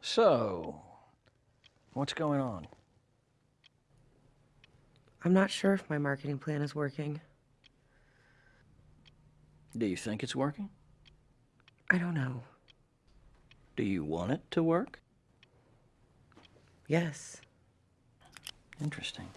So, what's going on? I'm not sure if my marketing plan is working. Do you think it's working? I don't know. Do you want it to work? Yes. Interesting.